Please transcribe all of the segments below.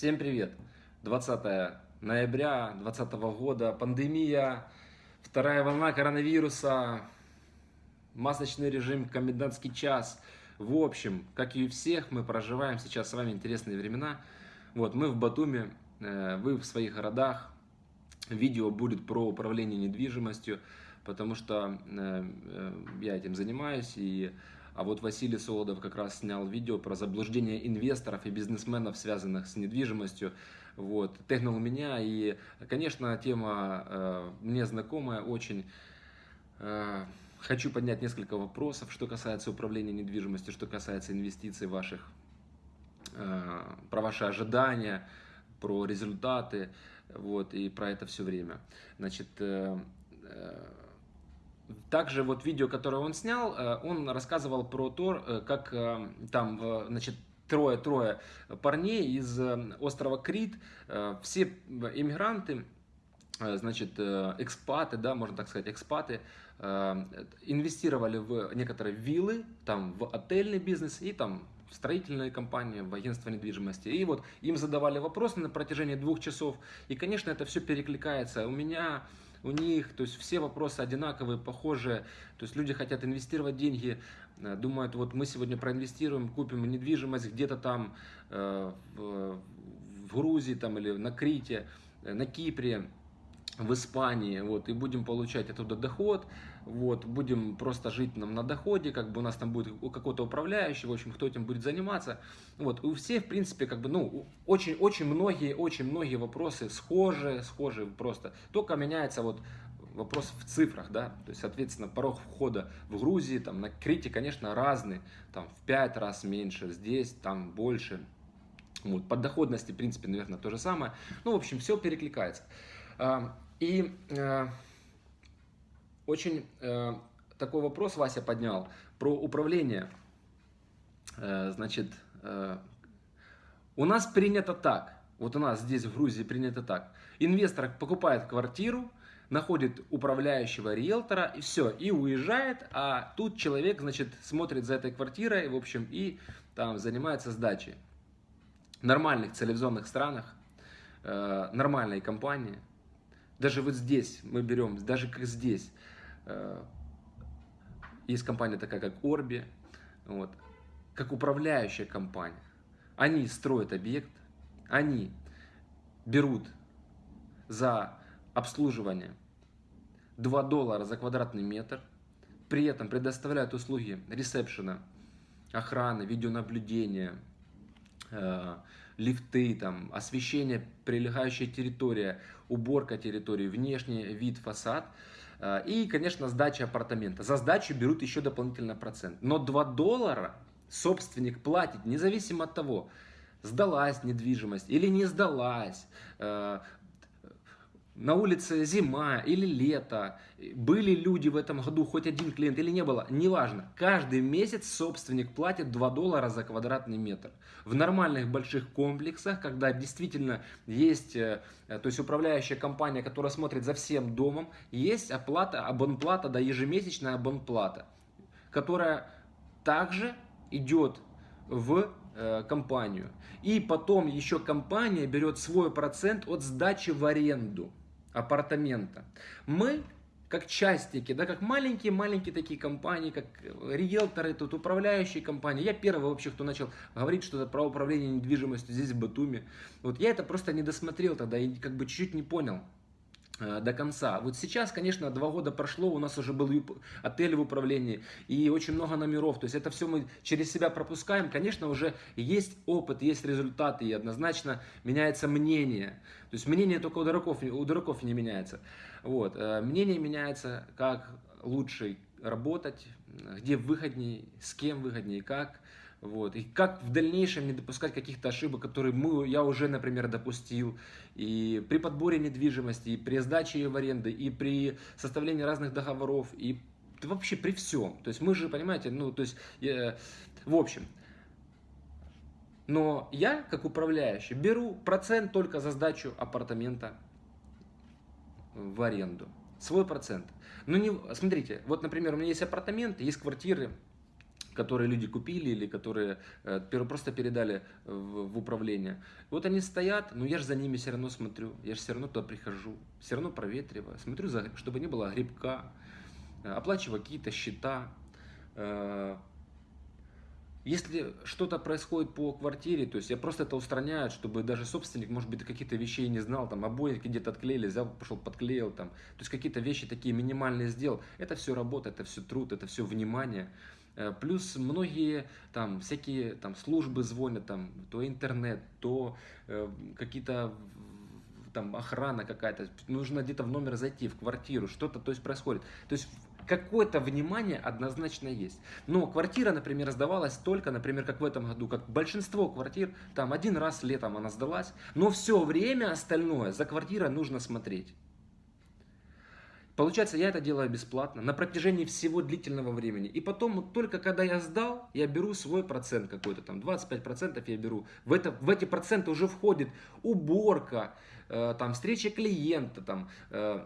Всем привет! 20 ноября 2020 года, пандемия, вторая волна коронавируса, масочный режим, комендантский час. В общем, как и у всех, мы проживаем сейчас с вами интересные времена. Вот, мы в Батуме, э, вы в своих городах. Видео будет про управление недвижимостью, потому что э, э, я этим занимаюсь и а вот Василий Солодов как раз снял видео про заблуждение инвесторов и бизнесменов, связанных с недвижимостью. Вот, технул меня, и, конечно, тема э, мне знакомая очень. Э, хочу поднять несколько вопросов, что касается управления недвижимостью, что касается инвестиций ваших, э, про ваши ожидания, про результаты, вот, и про это все время. Значит, э, э, также вот видео, которое он снял, э, он рассказывал про то, э, как э, там, значит, трое-трое парней из острова Крит, все иммигранты, значит, экспаты, да, можно так сказать, экспаты, инвестировали в некоторые виллы, там, в отельный бизнес и там в строительные компании, в агентство недвижимости. И вот им задавали вопросы на протяжении двух часов. И, конечно, это все перекликается. У меня у них, то есть все вопросы одинаковые, похожие, то есть люди хотят инвестировать деньги, э, думают, вот мы сегодня проинвестируем, купим недвижимость где-то там э, в, Грузии там, или на Крите, э, на Кипре, в Испании, вот, и будем получать оттуда доход, вот, будем просто жить нам на доходе, как бы у нас там будет у какого-то управляющего, в общем, кто этим будет заниматься, вот, у всех, в принципе, как бы, ну, очень, очень многие, очень многие вопросы схожи, схожи просто, только меняется вот вопрос в цифрах, да, то есть, соответственно, порог входа в Грузии, там, на Крите, конечно, разный, там, в 5 раз меньше, здесь, там, больше, вот, по доходности, в принципе, наверное, то же самое, ну, в общем, все перекликается. И э, очень э, такой вопрос Вася поднял про управление. Э, значит, э, у нас принято так, вот у нас здесь в Грузии принято так. Инвестор покупает квартиру, находит управляющего риэлтора и все, и уезжает, а тут человек, значит, смотрит за этой квартирой, в общем, и там занимается сдачей. В нормальных цивилизованных странах, э, нормальные компании – даже вот здесь мы берем, даже как здесь, есть компания такая, как Orbi, вот, как управляющая компания. Они строят объект, они берут за обслуживание 2 доллара за квадратный метр, при этом предоставляют услуги ресепшена, охраны, видеонаблюдения, э, лифты, там, освещение, прилегающая территория, уборка территории, внешний вид, фасад. Э, и, конечно, сдача апартамента. За сдачу берут еще дополнительно процент. Но 2 доллара собственник платит, независимо от того, сдалась недвижимость или не сдалась, э, на улице зима или лето, были люди в этом году, хоть один клиент или не было, неважно. Каждый месяц собственник платит 2 доллара за квадратный метр. В нормальных больших комплексах, когда действительно есть, э, то есть управляющая компания, которая смотрит за всем домом, есть оплата, абонплата, да, ежемесячная абонплата, которая также идет в э, компанию. И потом еще компания берет свой процент от сдачи в аренду апартамента. Мы как частники, да, как маленькие-маленькие такие компании, как риэлторы, тут управляющие компании. Я первый вообще, кто начал говорить что-то про управление недвижимостью здесь, в Батуми. Вот я это просто не досмотрел тогда и как бы чуть-чуть не понял. Э, до конца. Вот сейчас, конечно, два года прошло, у нас уже был отель в управлении и очень много номеров. То есть это все мы через себя пропускаем. Конечно, уже есть опыт, есть результаты и однозначно меняется мнение. То есть мнение только у дураков, у дураков не меняется. Вот. Э, мнение меняется, как лучше работать, где выгоднее, с кем выгоднее, как. Вот. И как в дальнейшем не допускать каких-то ошибок, которые мы, я уже, например, допустил. И при подборе недвижимости, и при сдаче ее в аренды, и при составлении разных договоров, и вообще при всем. То есть мы же, понимаете, ну, то есть, э, в общем. Но я, как управляющий, беру процент только за сдачу апартамента в аренду. Свой процент. Ну, не, смотрите, вот, например, у меня есть апартаменты, есть квартиры, которые люди купили или которые э, просто передали в, управление. Вот они стоят, но я же за ними все равно смотрю, я же все равно туда прихожу, все равно проветриваю, смотрю, чтобы не было грибка, э, оплачиваю какие-то счета. Э, если что-то происходит по квартире, то есть я просто это устраняю, чтобы даже собственник, может быть, какие-то вещей не знал, там обои где-то отклеили, взял, пошел подклеил, там, то есть какие-то вещи такие минимальные сделал. Это все работа, это все труд, это все внимание. Э, плюс многие там всякие там службы звонят, там, то интернет, то э, какие-то там охрана какая-то, нужно где-то в номер зайти, в квартиру, что-то то есть происходит. То есть какое-то внимание однозначно есть. Но квартира, например, сдавалась только, например, как в этом году, как большинство квартир, там один раз летом она сдалась, но все время остальное за квартирой нужно смотреть. Получается, я это делаю бесплатно на протяжении всего длительного времени. И потом, только когда я сдал, я беру свой процент какой-то, там 25% я беру. В, это, в эти проценты уже входит уборка, э, там, встреча клиента, там, э,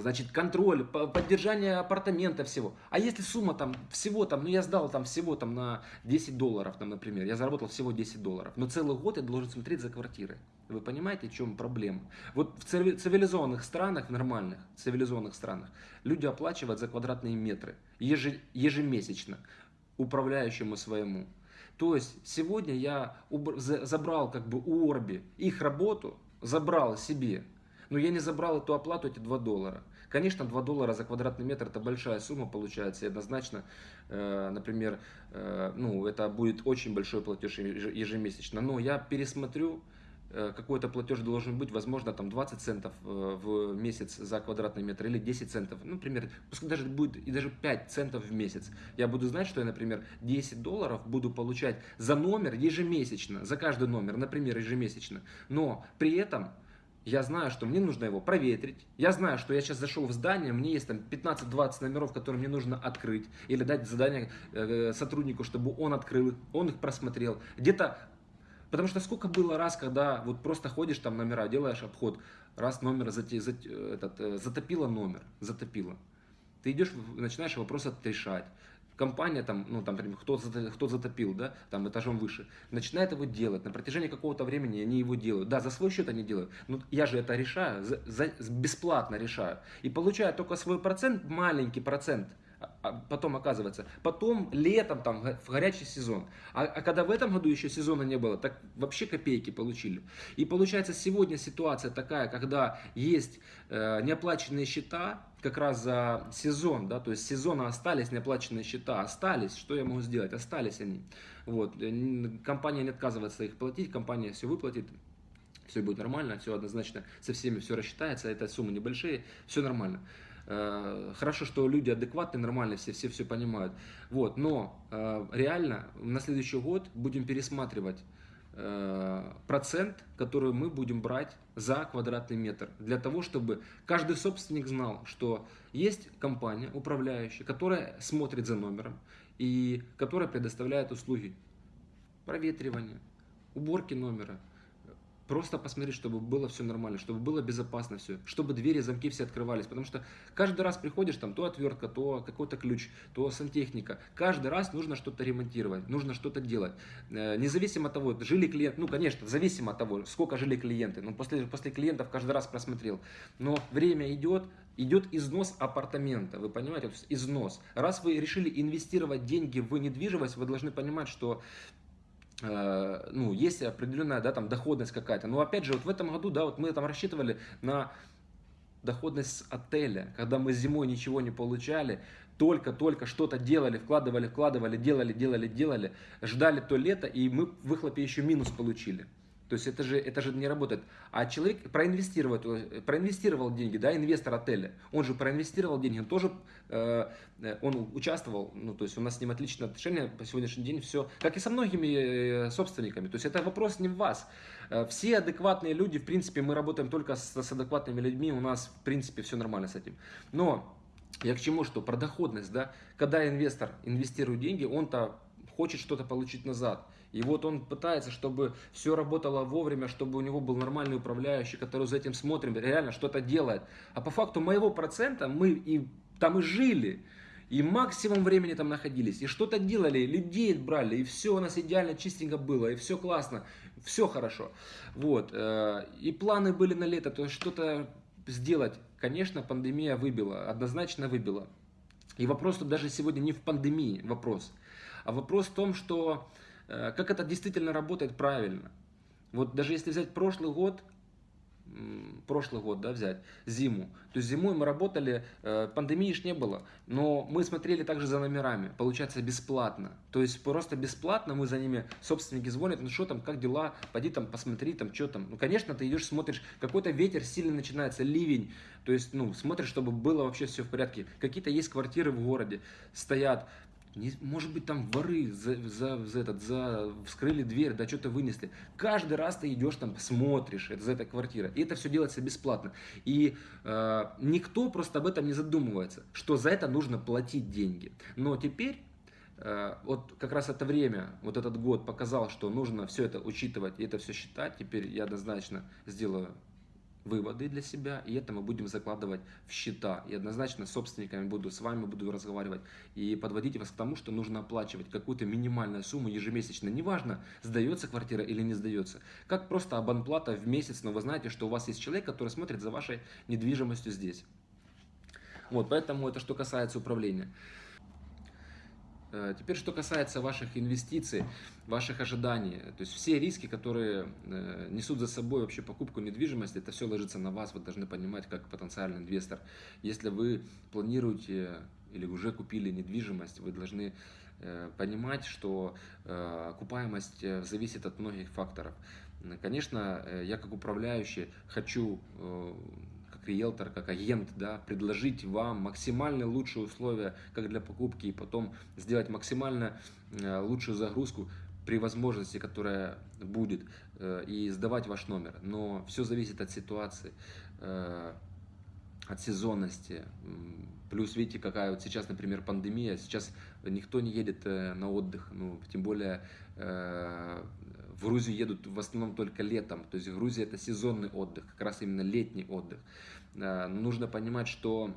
значит, контроль, поддержание апартамента всего. А если сумма там всего там, ну я сдал там всего там на 10 долларов, там, например, я заработал всего 10 долларов, но целый год я должен смотреть за квартирой. Вы понимаете, в чем проблема? Вот в цивилизованных странах, в нормальных цивилизованных странах, люди оплачивают за квадратные метры ежемесячно управляющему своему. То есть сегодня я забрал как бы у Орби их работу, забрал себе но я не забрал эту оплату, эти 2 доллара. Конечно, 2 доллара за квадратный метр это большая сумма получается. И однозначно, э, например, э, ну, это будет очень большой платеж ежемесячно. Но я пересмотрю, э, какой-то платеж должен быть, возможно, там 20 центов э, в месяц за квадратный метр или 10 центов, ну, например, пускай даже будет и даже 5 центов в месяц. Я буду знать, что я, например, 10 долларов буду получать за номер ежемесячно, за каждый номер, например, ежемесячно. Но при этом я знаю, что мне нужно его проветрить. Я знаю, что я сейчас зашел в здание, мне есть там 15-20 номеров, которые мне нужно открыть. Или дать задание э, сотруднику, чтобы он открыл их, он их просмотрел. Где-то, потому что сколько было раз, когда вот просто ходишь там номера, делаешь обход, раз номер зате, зате, этот, э, затопило номер, затопило. Ты идешь, начинаешь вопрос отрешать компания, там, ну, там, кто, кто затопил, да, там, этажом выше, начинает его делать, на протяжении какого-то времени они его делают. Да, за свой счет они делают, но я же это решаю, за, за, бесплатно решаю. И получаю только свой процент, маленький процент, а, а потом оказывается, потом летом там в горячий сезон, а, а когда в этом году еще сезона не было, так вообще копейки получили. И получается сегодня ситуация такая, когда есть э, неоплаченные счета, как раз за сезон, да, то есть сезона остались неоплаченные счета, остались, что я могу сделать, остались они. Вот. Э, компания не отказывается их платить, компания все выплатит, все будет нормально, все однозначно со всеми все рассчитается, это суммы небольшие, все нормально. Э, хорошо, что люди адекватные, нормальные, все, все все понимают. Вот, но э, реально на следующий год будем пересматривать процент, который мы будем брать за квадратный метр. Для того, чтобы каждый собственник знал, что есть компания управляющая, которая смотрит за номером и которая предоставляет услуги проветривания, уборки номера, Просто посмотреть, чтобы было все нормально, чтобы было безопасно все, чтобы двери, замки все открывались. Потому что каждый раз приходишь, там то отвертка, то какой-то ключ, то сантехника. Каждый раз нужно что-то ремонтировать, нужно что-то делать. Э, независимо от того, жили клиенты, ну конечно, зависимо от того, сколько жили клиенты. Но после, после клиентов каждый раз просмотрел. Но время идет, идет износ апартамента, вы понимаете, износ. Раз вы решили инвестировать деньги в недвижимость, вы должны понимать, что ну, есть определенная, да, там, доходность какая-то. Но опять же, вот в этом году, да, вот мы там рассчитывали на доходность отеля, когда мы зимой ничего не получали, только-только что-то делали, вкладывали, вкладывали, делали, делали, делали, ждали то лето, и мы в выхлопе еще минус получили. То есть это же, это же не работает. А человек проинвестировал, проинвестировал деньги, да, инвестор отеля, он же проинвестировал деньги, он тоже, э, он участвовал, ну, то есть у нас с ним отличные отношения по сегодняшний день, все, как и со многими э, собственниками. То есть это вопрос не в вас. Э, все адекватные люди, в принципе, мы работаем только с, с адекватными людьми, у нас, в принципе, все нормально с этим. Но я к чему, что про доходность, да, когда инвестор инвестирует деньги, он-то хочет что-то получить назад. И вот он пытается, чтобы все работало вовремя, чтобы у него был нормальный управляющий, который за этим смотрит, реально что-то делает. А по факту моего процента мы и там и жили. и максимум времени там находились, и что-то делали, людей брали, и все у нас идеально чистенько было, и все классно, все хорошо. Вот. Э, и планы были на лето, то есть что-то сделать. Конечно, пандемия выбила, однозначно выбила. И вопрос тут даже сегодня не в пандемии вопрос, а вопрос в том, что как это действительно работает правильно. Вот даже если взять прошлый год, прошлый год, да, взять, зиму. То есть зимой мы работали, э, пандемии ж не было, но мы смотрели также за номерами, получается бесплатно. То есть просто бесплатно мы за ними, собственники звонят, ну что там, как дела, пойди там посмотри, там что там. Ну, конечно, ты идешь, смотришь, какой-то ветер сильно начинается, ливень, то есть, ну, смотришь, чтобы было вообще все в порядке. Какие-то есть квартиры в городе, стоят, может быть, там воры за, за, за, этот, за, вскрыли дверь, да что-то вынесли. Каждый раз ты идешь там, смотришь, это за этой квартира. И это все делается бесплатно. И э, никто просто об этом не задумывается, что за это нужно платить деньги. Но теперь э, вот как раз это время, вот этот год показал, что нужно все это учитывать и это все считать. Теперь я однозначно сделаю выводы для себя, и это мы будем закладывать в счета. И однозначно с собственниками буду, с вами буду разговаривать и подводить вас к тому, что нужно оплачивать какую-то минимальную сумму ежемесячно. Неважно, сдается квартира или не сдается. Как просто абонплата в месяц, но вы знаете, что у вас есть человек, который смотрит за вашей недвижимостью здесь. Вот, поэтому это что касается управления. Э, теперь, что касается ваших инвестиций, ваших ожиданий, то есть все риски, которые э, несут за собой вообще покупку недвижимости, это все ложится на вас, вы должны понимать, как потенциальный инвестор. Если вы планируете или уже купили недвижимость, вы должны э, понимать, что окупаемость зависит от многих факторов. Конечно, я как управляющий хочу риэлтор, как агент, да, предложить вам максимально лучшие условия, как для покупки, и потом сделать максимально э, лучшую загрузку при возможности, которая будет, э, и сдавать ваш номер. Но все зависит от ситуации, э, от сезонности. Плюс, видите, какая вот сейчас, например, пандемия, сейчас никто не едет на отдых, ну, тем более в Грузию едут в основном только летом, то есть Грузия это сезонный отдых, как раз именно летний отдых. Э, нужно понимать, что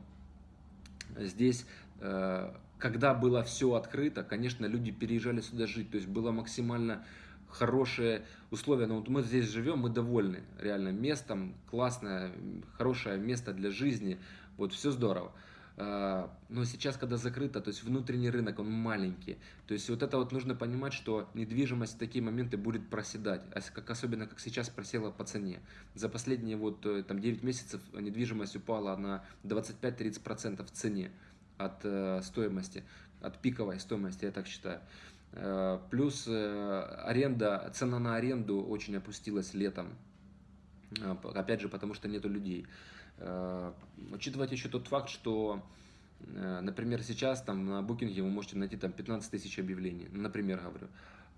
здесь, э, когда было все открыто, конечно, люди переезжали сюда жить, то есть было максимально хорошие условия. Но вот мы здесь живем, мы довольны реально местом, классное, хорошее место для жизни, вот все здорово. А, но сейчас, когда закрыто, то есть внутренний рынок, он маленький. То есть вот это вот нужно понимать, что недвижимость в такие моменты будет проседать, как, особенно как сейчас просела по цене. За последние вот э, там 9 месяцев недвижимость упала на 25-30% в цене от э, стоимости, от пиковой стоимости, я так считаю. Э, плюс аренда, цена на аренду очень опустилась летом, опять же, потому что нету людей. Э, учитывать еще тот факт, что, э, например, сейчас там на букинге вы можете найти там 15 тысяч объявлений, например, говорю.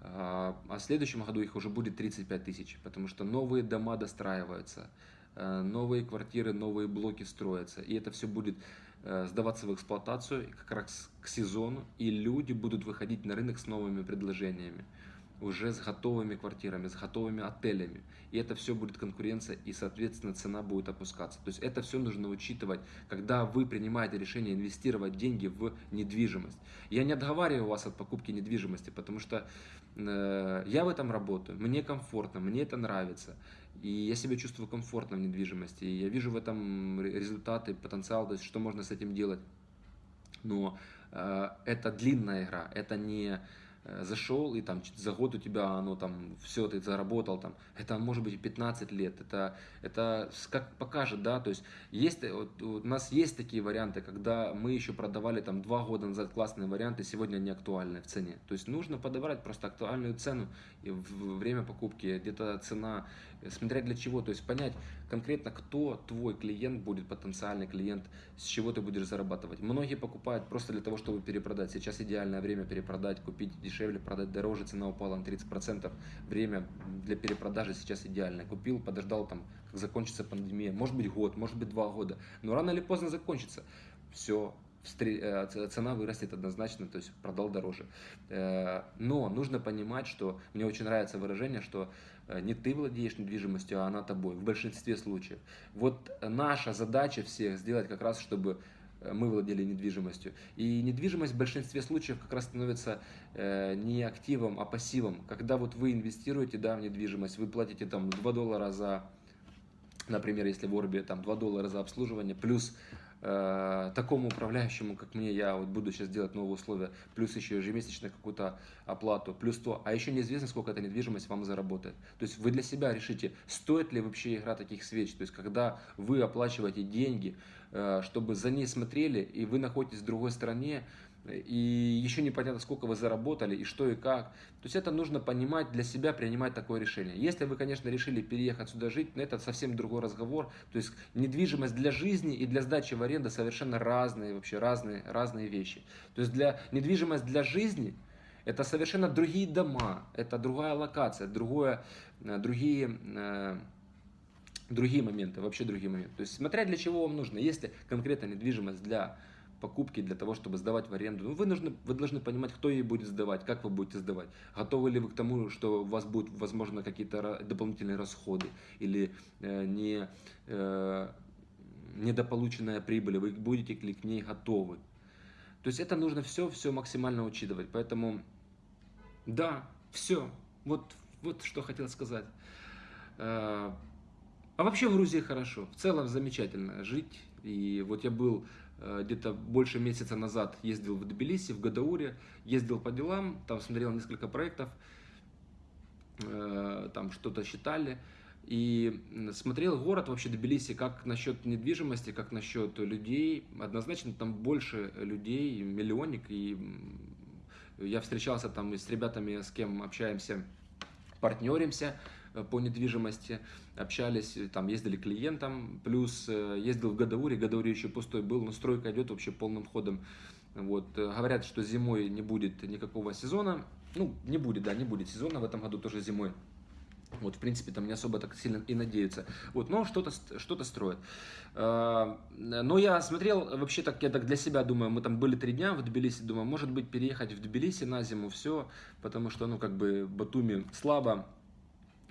А, а в следующем году их уже будет 35 тысяч, потому что новые дома достраиваются, э, новые квартиры, новые блоки строятся, и это все будет сдаваться в эксплуатацию как раз к сезону, и люди будут выходить на рынок с новыми предложениями уже с готовыми квартирами, с готовыми отелями. И это все будет конкуренция, и, соответственно, цена будет опускаться. То есть это все нужно учитывать, когда вы принимаете решение инвестировать деньги в недвижимость. Я не отговариваю вас от покупки недвижимости, потому что э, я в этом работаю, мне комфортно, мне это нравится. И я себя чувствую комфортно в недвижимости. И я вижу в этом результаты, потенциал, то есть что можно с этим делать. Но э, это длинная игра, это не зашел и там за год у тебя оно там все ты заработал там. Это может быть 15 лет это это как покажет да то есть есть вот, у нас есть такие варианты когда мы еще продавали там два года назад классные варианты сегодня они актуальны в цене. То есть нужно подобрать просто актуальную цену и время покупки где-то цена смотря для чего, то есть понять конкретно, кто твой клиент будет, потенциальный клиент, с чего ты будешь зарабатывать. Многие покупают просто для того, чтобы перепродать. Сейчас идеальное время перепродать, купить дешевле, продать дороже, цена упала на 30%. Время для перепродажи сейчас идеальное. Купил, подождал там, как закончится пандемия, может быть год, может быть два года, но рано или поздно закончится. Все, Э, цена вырастет однозначно, то есть продал дороже. Э, но нужно понимать, что мне очень нравится выражение, что не ты владеешь недвижимостью, а она тобой в большинстве случаев. Вот наша задача всех сделать как раз, чтобы э, мы владели недвижимостью. И недвижимость в большинстве случаев как раз становится э, не активом, а пассивом. Когда вот вы инвестируете да, в недвижимость, вы платите там 2 доллара за, например, если в Орбе там 2 доллара за обслуживание, плюс э, такому управляющему, как мне, я вот буду сейчас делать новые условия, плюс еще ежемесячно какую-то оплату, плюс то, а еще неизвестно, сколько эта недвижимость вам заработает. То есть вы для себя решите, стоит ли вообще игра таких свеч. То есть когда вы оплачиваете деньги, э, чтобы за ней смотрели, и вы находитесь в другой стране, и еще непонятно, сколько вы заработали, и что и как. То есть это нужно понимать для себя, принимать такое решение. Если вы, конечно, решили переехать сюда жить, но это совсем другой разговор. То есть недвижимость для жизни и для сдачи в аренду совершенно разные, вообще разные, разные вещи. То есть для недвижимость для жизни это совершенно другие дома, это другая локация, другое, э, другие э, другие моменты, вообще другие моменты. То есть смотря для чего вам нужно. Если конкретно недвижимость для покупки для того, чтобы сдавать в аренду. Ну, вы, нужны, вы должны понимать, кто ей будет сдавать, как вы будете сдавать. Готовы ли вы к тому, что у вас будут, возможно, какие-то дополнительные расходы или э, не, э, недополученная прибыль, вы будете ли к ней готовы. То есть это нужно все, все максимально учитывать. Поэтому, да, все. Вот, вот что хотел сказать. А вообще в Грузии хорошо, в целом замечательно жить. И вот я был Э, где-то больше месяца назад ездил в Тбилиси, в Гадауре, ездил по делам, там смотрел несколько проектов, э, там что-то считали. И смотрел город вообще Тбилиси, как насчет недвижимости, как насчет людей. Однозначно там больше людей, миллионник. И я встречался там с ребятами, с кем общаемся, партнеримся. Э, по недвижимости, общались, э, там ездили клиентам, плюс э, ездил в Гадауре, Гадауре еще пустой был, но стройка идет вообще полным ходом. Вот, говорят, что зимой не будет никакого сезона, ну, не будет, да, не будет сезона в этом году тоже зимой. Вот, в принципе, там не особо так сильно и надеются. Вот, но что-то что строят. Но я смотрел, вообще так, я так для себя думаю, мы там были три дня в Тбилиси, думаю, может быть, переехать в Тбилиси на зиму, все, потому что, ну, как бы, Батуми слабо,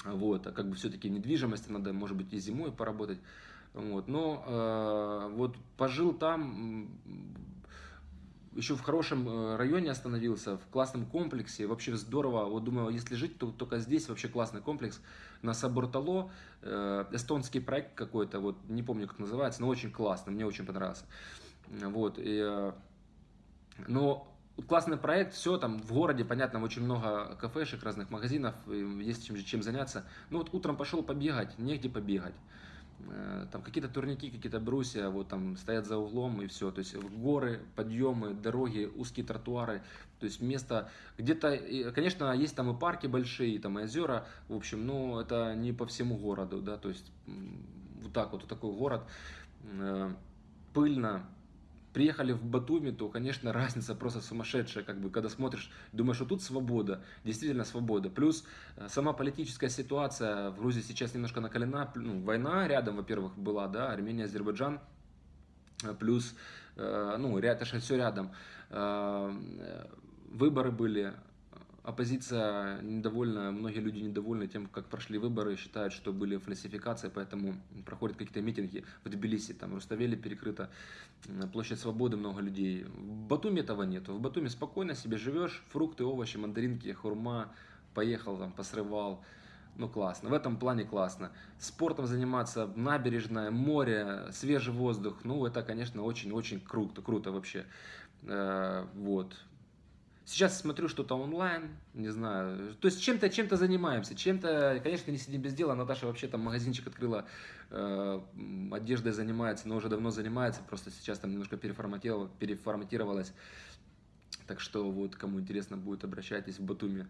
вот, а как бы все-таки недвижимость, надо, может быть, и зимой поработать. Вот, но э, вот пожил там, еще в хорошем э, районе остановился, в классном комплексе, вообще здорово. Вот думаю, если жить, то только здесь вообще классный комплекс. На Сабуртало, э, эстонский проект какой-то, вот не помню, как называется, но очень классно, мне очень понравился. Вот, и, э, но классный проект, все там в городе, понятно, очень много кафешек, разных магазинов, есть чем, чем заняться. Ну вот утром пошел побегать, негде побегать. Э, там какие-то турники, какие-то брусья, вот там стоят за углом и все. То есть горы, подъемы, дороги, узкие тротуары. То есть место где-то, конечно, есть там и парки большие, там и озера, в общем, но это не по всему городу, да, то есть вот так вот, вот такой город, э, пыльно, приехали в Батуми, то, конечно, разница просто сумасшедшая, как бы, когда смотришь, думаешь, что тут свобода, действительно свобода. Плюс э, сама политическая ситуация в Грузии сейчас немножко накалена, ну, война рядом, во-первых, была, да, Армения, Азербайджан, э, плюс, э, ну, это же все рядом. Выборы были, оппозиция недовольна, многие люди недовольны тем, как прошли выборы, считают, что были фальсификации, поэтому проходят какие-то митинги в Тбилиси, там Руставели перекрыта, площадь Свободы, много людей. В Батуми этого нет. В Батуми спокойно себе живешь, фрукты, овощи, мандаринки, хурма, поехал там, посрывал, ну классно, в этом плане классно. Спортом заниматься, набережная, море, свежий воздух, ну это, конечно, очень-очень круто, круто вообще. Э, вот, Сейчас смотрю что-то онлайн, не знаю. То есть чем-то чем, -то, занимаемся. Чем-то, конечно, не сидим без дела. Наташа вообще там магазинчик открыла, э, одеждой занимается, но уже давно занимается. Просто сейчас там немножко переформатировала, переформатировалась. Так что вот, кому интересно будет, обращайтесь в Батуми.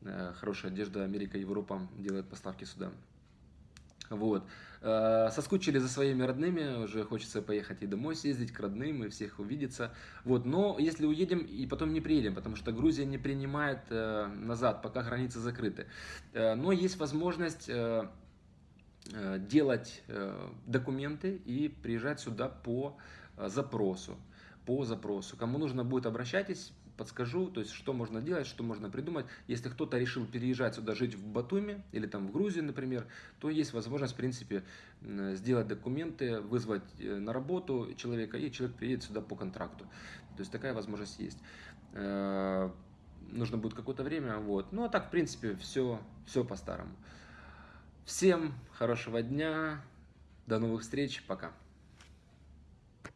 Э, хорошая одежда, Америка, Европа делает поставки сюда. Вот. Э, соскучили за своими родными, уже хочется поехать и домой съездить к родным и всех увидеться. Вот. Но если уедем и потом не приедем, потому что Грузия не принимает э, назад, пока границы закрыты. Э, но есть возможность делать документы и приезжать сюда по запросу. По запросу. Кому нужно будет, обращайтесь, подскажу, то есть что можно делать, что можно придумать. Если кто-то решил переезжать сюда жить в Батуми или там в Грузию, например, то есть возможность, в принципе, сделать документы, вызвать э, на работу человека, и человек приедет сюда по контракту. То есть такая возможность есть. Э, нужно будет какое-то время, вот. Ну а так, в принципе, все, все по-старому. Всем хорошего дня, до новых встреч, пока.